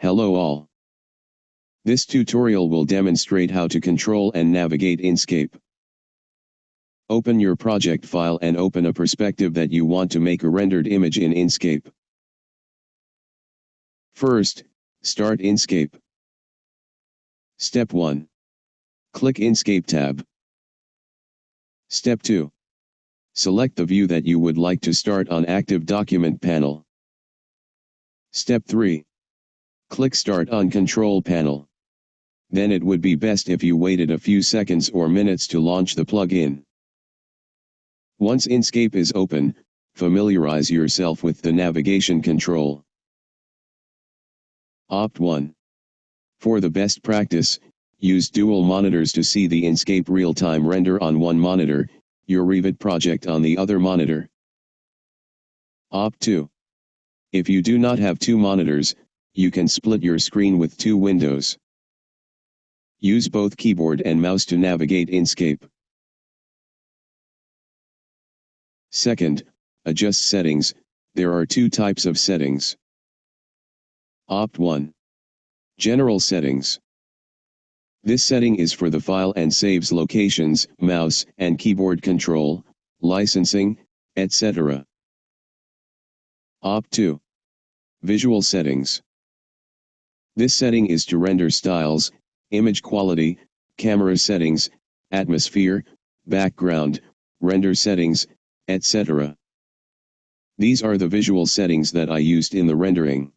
Hello all. This tutorial will demonstrate how to control and navigate Enscape. Open your project file and open a perspective that you want to make a rendered image in Enscape. First, start Enscape. Step 1. Click Enscape tab. Step 2. Select the view that you would like to start on Active Document panel. Step 3. Click Start on Control panel. Then it would be best if you waited a few seconds or minutes to launch the plugin. Once Enscape is open, familiarize yourself with the navigation control. Opt 1. For the best practice, use dual monitors to see the Enscape real-time render on one monitor, your Revit project on the other monitor. Opt 2. If you do not have two monitors, you can split your screen with two windows. Use both keyboard and mouse to navigate Enscape. Second, adjust settings, there are two types of settings. Opt 1. General settings. This setting is for the file and saves locations, mouse and keyboard control, licensing, etc. Opt 2. Visual settings. This setting is to render styles, image quality, camera settings, atmosphere, background, render settings, etc. These are the visual settings that I used in the rendering.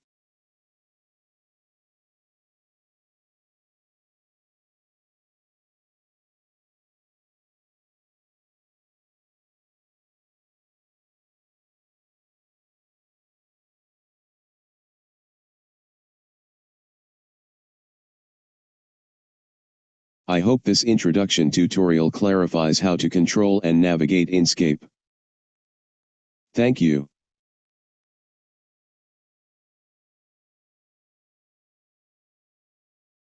I hope this introduction tutorial clarifies how to control and navigate Enscape. Thank you.